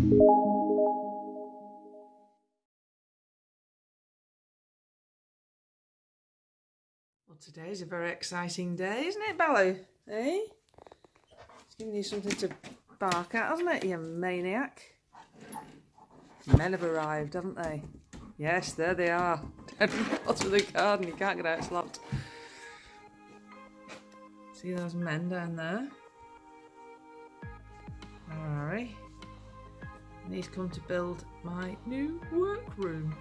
Well, today's a very exciting day, isn't it, Baloo? Eh? It's giving you something to bark at, hasn't it, you maniac? Men have arrived, haven't they? Yes, there they are. Dead bottom of the garden. You can't get out, locked. See those men down there? Alright. And he's come to build my new workroom.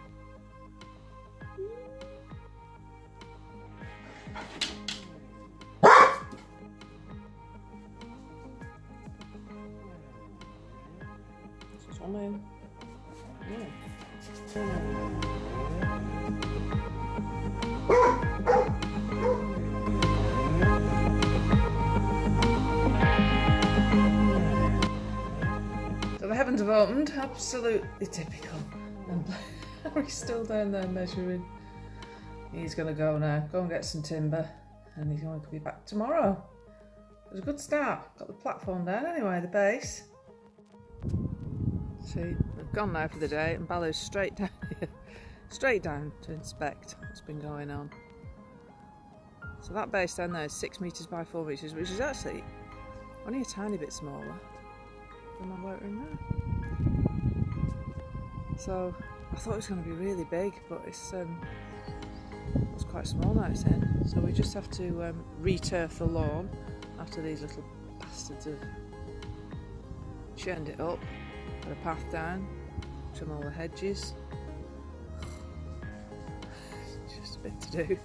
Opened, absolutely typical. And Harry's still down there measuring. He's going to go now, go and get some timber, and he's going to be back tomorrow. It was a good start. Got the platform down anyway, the base. See, we've gone now for the day, and Baloo's straight down here, straight down to inspect what's been going on. So that base down there is six metres by four metres, which is actually only a tiny bit smaller than my workroom now. So I thought it was going to be really big, but it's um, it's quite small now it's in. So we just have to um, re-turf the lawn after these little bastards have churned it up. Put a path down, trim all the hedges. just a bit to do.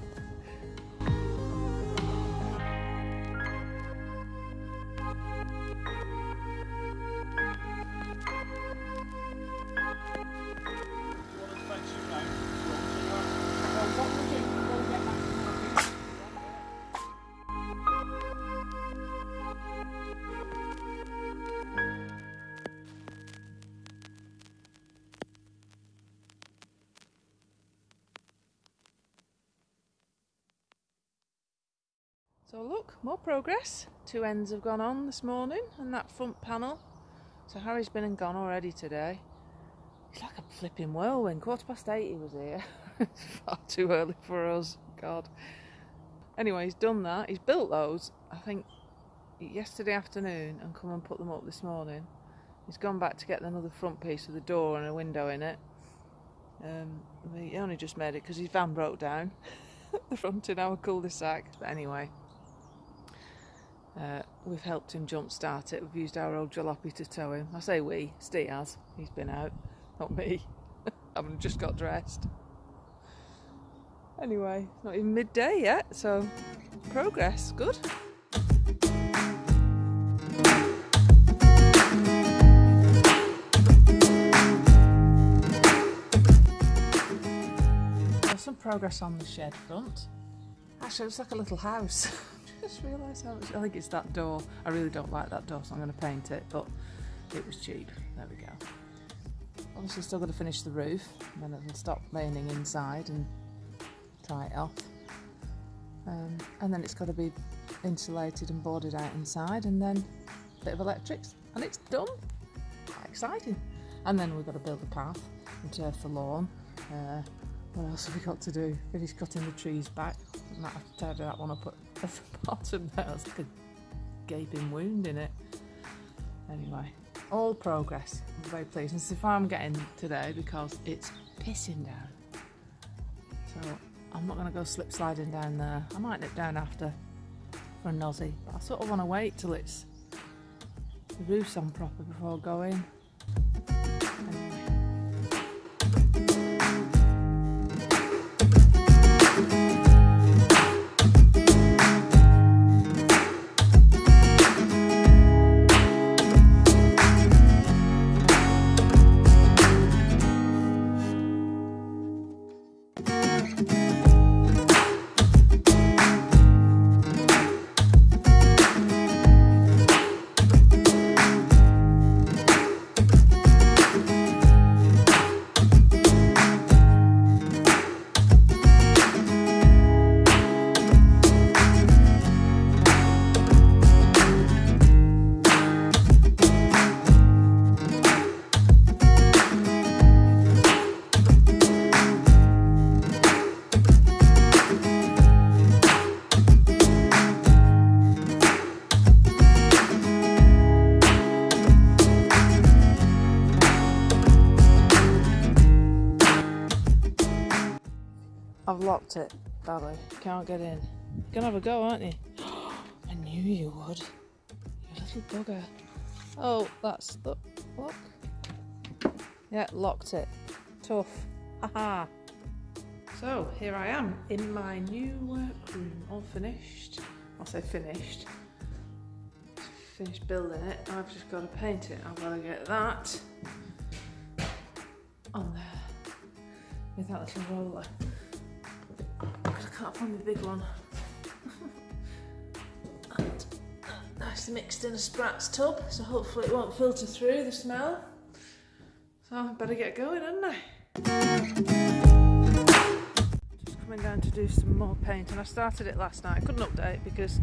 More progress. Two ends have gone on this morning and that front panel. So Harry's been and gone already today. It's like a flipping whirlwind. Quarter past eight he was here. it's far too early for us. God. Anyway, he's done that. He's built those, I think, yesterday afternoon and come and put them up this morning. He's gone back to get another front piece with a door and a window in it. Um, he only just made it because his van broke down. at the front in our cul-de-sac. But anyway, uh, we've helped him jump start it. We've used our old jalopy to tow him. I say we, Steve has. He's been out, not me. I haven't just got dressed. Anyway, it's not even midday yet, so progress, good. Some progress on the shed front. Actually, it's like a little house. just realised how much. I think it's that door. I really don't like that door, so I'm going to paint it, but it was cheap. There we go. Obviously, still got to finish the roof, and then it'll stop raining inside and dry it off. Um, and then it's got to be insulated and boarded out inside, and then a bit of electrics, and it's done. Quite exciting. And then we've got to build a path and turf the lawn. Uh, what else have we got to do? Finish cutting the trees back. Might have to tidy that one up at the bottom there. Like a gaping wound in it. Anyway, all progress. I'm very pleased. And so far I'm getting today because it's pissing down. So I'm not going to go slip sliding down there. I might nip down after for a nosy. But I sort of want to wait till it's the roof's on proper before going. I've locked it, Bally. Can't get in. You're gonna have a go, aren't you? I knew you would. You little bugger. Oh, that's the Look. Yeah, locked it. Tough. Haha. so here I am in my new workroom, all finished. I'll say finished. Finished building it. I've just got to paint it. I've got to get that on there with that little roller. Can't find the big one. and nicely mixed in a Spratz tub, so hopefully it won't filter through the smell. So I better get going, hadn't I? Just coming down to do some more painting. And I started it last night. I couldn't update because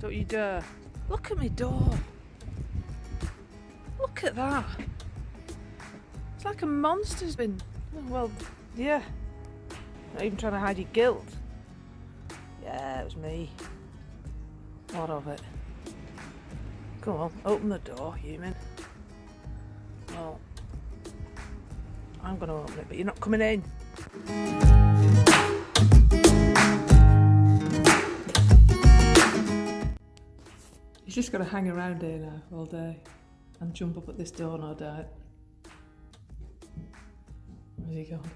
don't you dare. Look at my door. Look at that. It's like a monster's been. Well, yeah. Not even trying to hide your guilt. Yeah, it was me. What of it? Come on, open the door, human. Well, I'm going to open it, but you're not coming in. He's just to hang around here now all day and jump up at this door, no doubt. Where's he gone?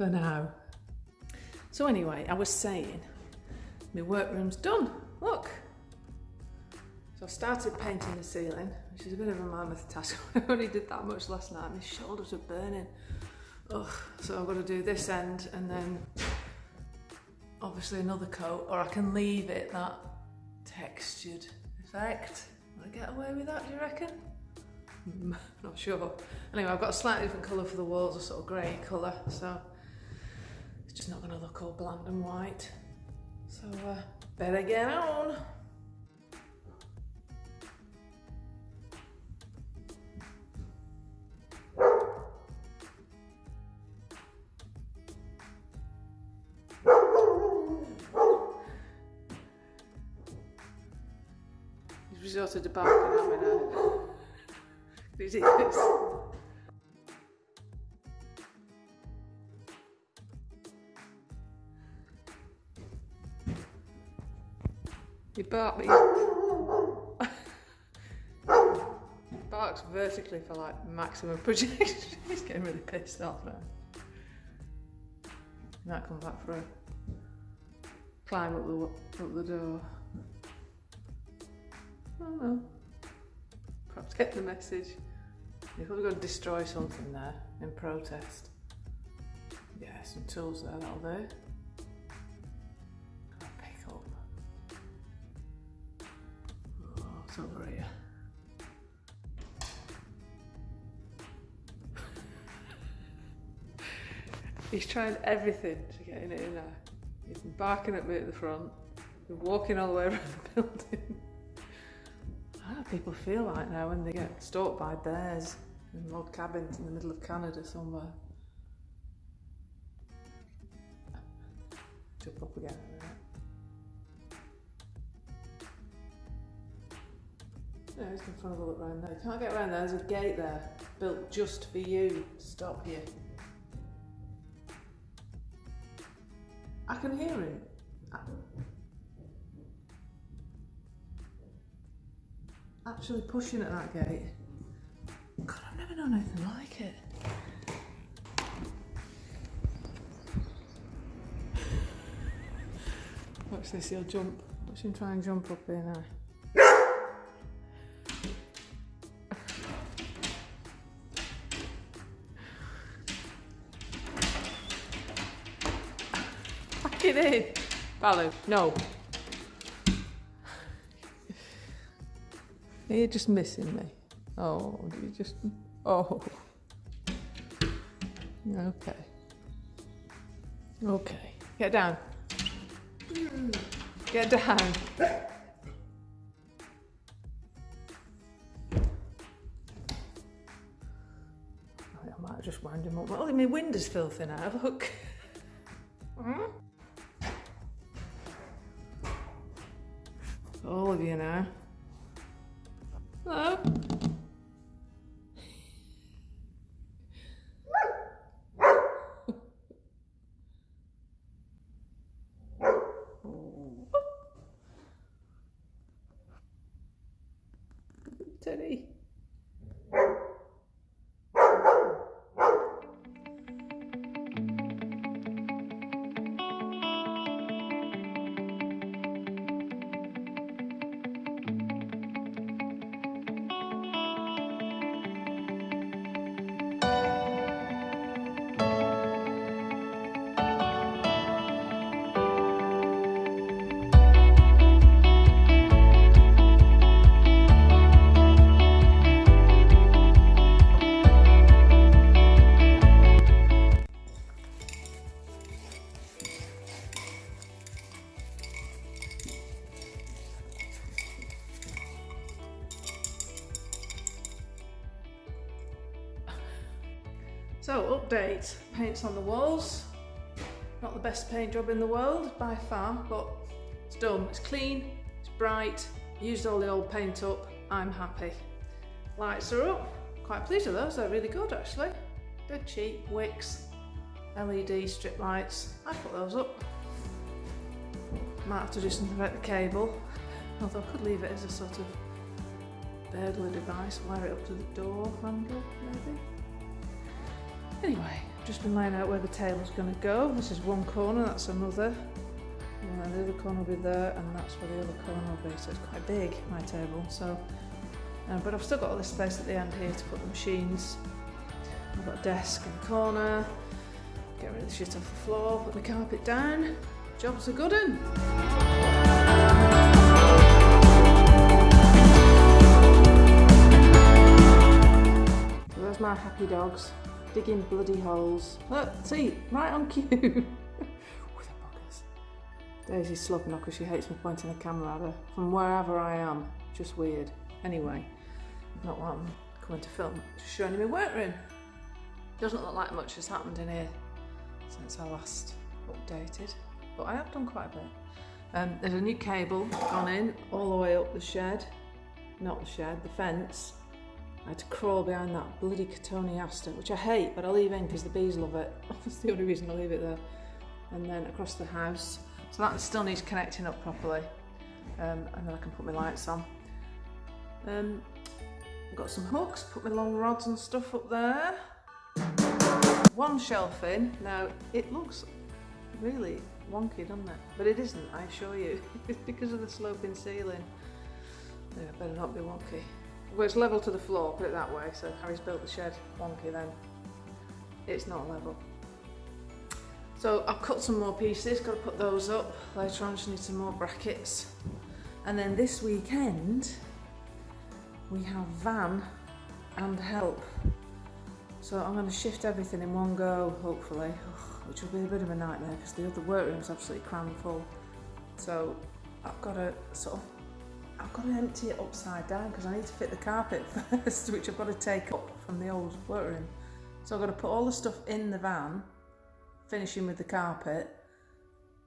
For now. So anyway, I was saying, my workroom's done. Look. So I started painting the ceiling, which is a bit of a mammoth task. I only did that much last night. My shoulders are burning. Ugh. So I've got to do this end and then obviously another coat, or I can leave it that textured effect. Will I get away with that, do you reckon? Not sure. Anyway, I've got a slightly different colour for the walls, a sort of grey colour, so it's just not going to look all bland and white. So, uh, better get on. resorted to barking You bark me. Barks vertically for like maximum projection. He's getting really pissed off now. He might come back for a climb up the up the door. Oh no. Perhaps get the message. You're probably going to destroy something there in protest. Yeah, some tools there, that'll do. He's trying everything to get in it in there. He's barking at me at the front, been walking all the way around the building. How people feel like now when they get stalked by bears in log cabins in the middle of Canada somewhere? Jump up again No, he's going to have a look around there. You can't get around there. There's a gate there built just for you. Stop here. I can hear him. actually pushing at that gate. God, I've never known anything like it. Watch this, he'll jump. Watch him try and jump up here now. Back it in. Baloo, no. You're just missing me. Oh, you just. Oh. Okay. Okay. Get down. Get down. I might have just wind him up. Well, my window's filthy now. Look. All hmm? of you now. Hello? Teddy. So update, paints on the walls. Not the best paint job in the world by far, but it's done. It's clean, it's bright, used all the old paint up, I'm happy. Lights are up, quite pleased with those, they're really good actually. Dead cheap, Wickes, LED strip lights, I put those up. Might have to do something about the cable, although I could leave it as a sort of burglar device, wire it up to the door handle maybe. Anyway, just been laying out where the table's going to go. This is one corner, that's another. And the other corner will be there, and that's where the other corner will be. So it's quite big, my table. So, uh, but I've still got all this space at the end here to put the machines. I've got a desk in the corner. Get rid of the shit off the floor, put the carpet down. Job's a good one. there's my happy dogs digging bloody holes. Look, see, right on cue. With the buggers. Daisy's slopping off because she hates me pointing the camera at her from wherever I am. Just weird. Anyway, not what I'm coming to film. Just showing you my workroom. Doesn't look like much has happened in here since I last updated, but I have done quite a bit. Um, there's a new cable gone in all the way up the shed, not the shed, the fence, I had to crawl behind that bloody Cotoneaster, which I hate, but I leave in because the bees love it. That's the only reason I leave it there. And then across the house. So that still needs connecting up properly. Um, and then I can put my lights on. Um, I've got some hooks, put my long rods and stuff up there. One shelf in. Now, it looks really wonky, doesn't it? But it isn't, I assure you. it's because of the sloping ceiling. Yeah, better not be wonky well it's level to the floor, put it that way, so Harry's built the shed wonky then. It's not level. So I've cut some more pieces, got to put those up. Later on just need some more brackets. And then this weekend, we have van and help. So I'm going to shift everything in one go, hopefully, which will be a bit of a nightmare because the other workroom's absolutely crammed full. So I've got to sort of I've got to empty it upside down because I need to fit the carpet first, which I've got to take up from the old workroom. So I've got to put all the stuff in the van, finishing with the carpet,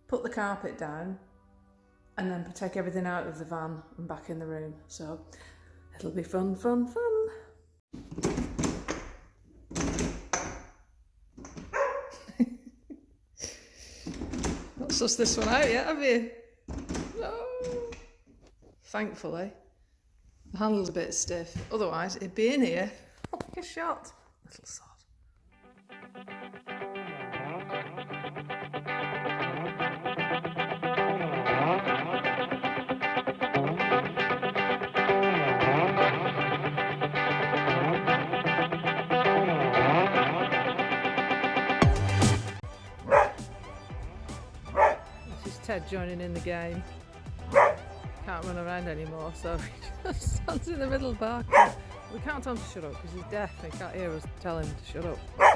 put the carpet down, and then take everything out of the van and back in the room. So it'll be fun, fun, fun. Not sussed this one out yet, have you? Thankfully. The handle's a bit stiff, otherwise it'd be in here oh, like a shot. Little sod. Ted joining in the game can't run around anymore, so he just stands in the middle barking. We can't tell him to shut up because he's deaf he can't hear us tell him to shut up.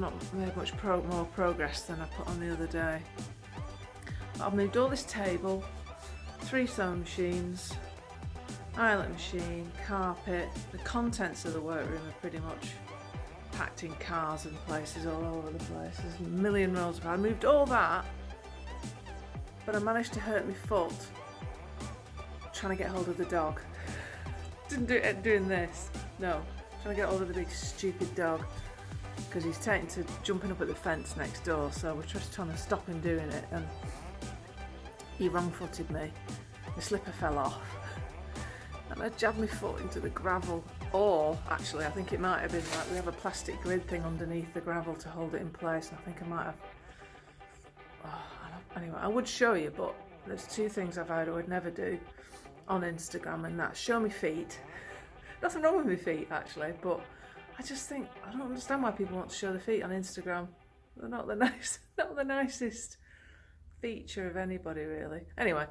Not made much pro more progress than I put on the other day. But I've moved all this table, three sewing machines, eyelet machine, carpet. The contents of the workroom are pretty much packed in cars and places all over the place. There's a million rolls of I moved all that, but I managed to hurt my foot trying to get hold of the dog. Didn't do it doing this. No, trying to get hold of the big stupid dog because he's taken to jumping up at the fence next door. So we're just trying to stop him doing it, and he wrong-footed me. the slipper fell off, and I jabbed my foot into the gravel. Or actually, I think it might have been like we have a plastic grid thing underneath the gravel to hold it in place. And I think I might have. Oh, I anyway, I would show you, but there's two things I've had I would never do on Instagram, and that's show me feet. Nothing wrong with my feet actually, but I just think I don't understand why people want to show their feet on Instagram. They're not the nice, not the nicest feature of anybody really. Anyway,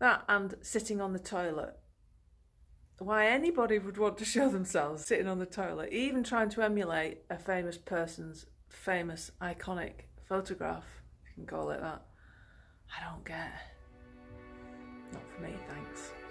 that and sitting on the toilet. Why anybody would want to show themselves sitting on the toilet, even trying to emulate a famous person's famous iconic photograph, if you can call it that. I don't get. Not for me, thanks.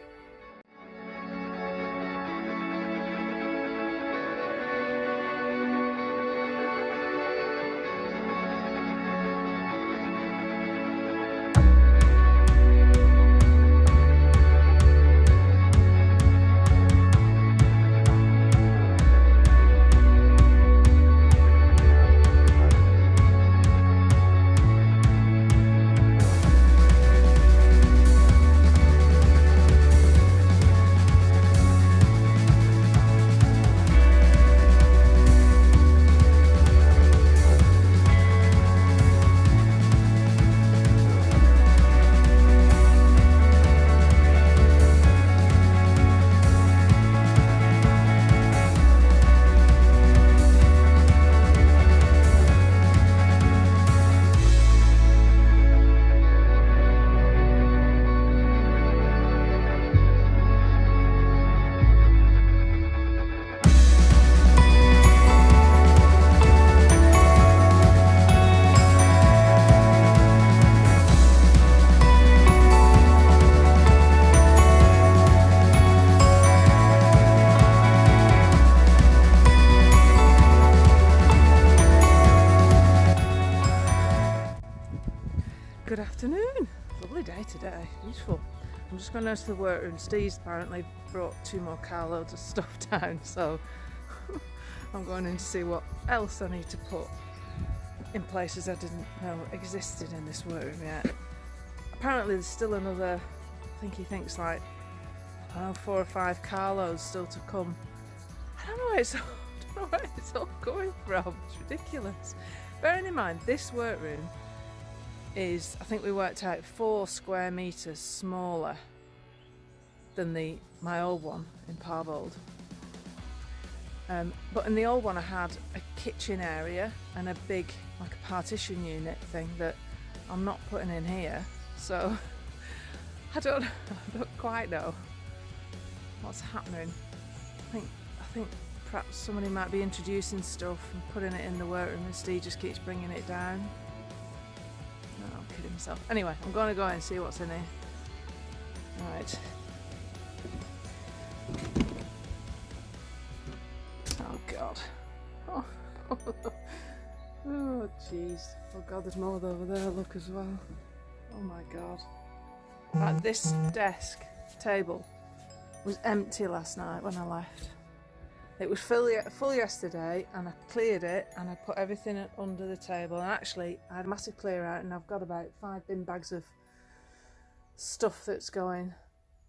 Just going the workroom. Steve's apparently brought two more carloads of stuff down, so I'm going in to see what else I need to put in places I didn't know existed in this workroom yet. Apparently there's still another, I think he thinks like, know, four or five carloads still to come. I don't know where it's all, I don't know where it's all going from. It's ridiculous. Bearing in mind, this workroom is I think we worked out four square meters smaller than the my old one in Parbold. Um, but in the old one I had a kitchen area and a big like a partition unit thing that I'm not putting in here so I don't I don't quite know what's happening. I think I think perhaps somebody might be introducing stuff and putting it in the workroom and Steve just keeps bringing it down. No, I'm kidding myself. Anyway, I'm going to go and see what's in here. Right. God. Oh, oh jeez. Oh God, there's more over there. Look as well. Oh my God. Right, this desk table was empty last night when I left. It was full, full yesterday and I cleared it and I put everything under the table and actually I had a massive clear out and I've got about five bin bags of stuff that's going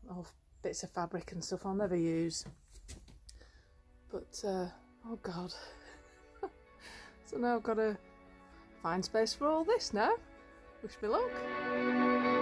of bits of fabric and stuff I'll never use but uh, oh god. So now I've got to find space for all this now. Wish me luck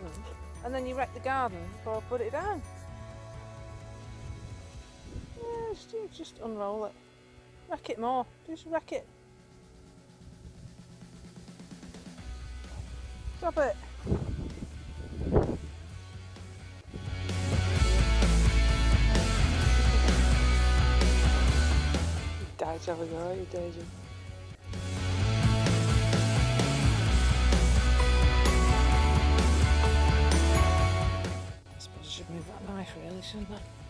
garden and then you wreck the garden before I put it down. Yeah, just, just unroll it. Wreck it more. Just wreck it. Stop it. Jolly girl, you Daisy. That knife really, shouldn't I?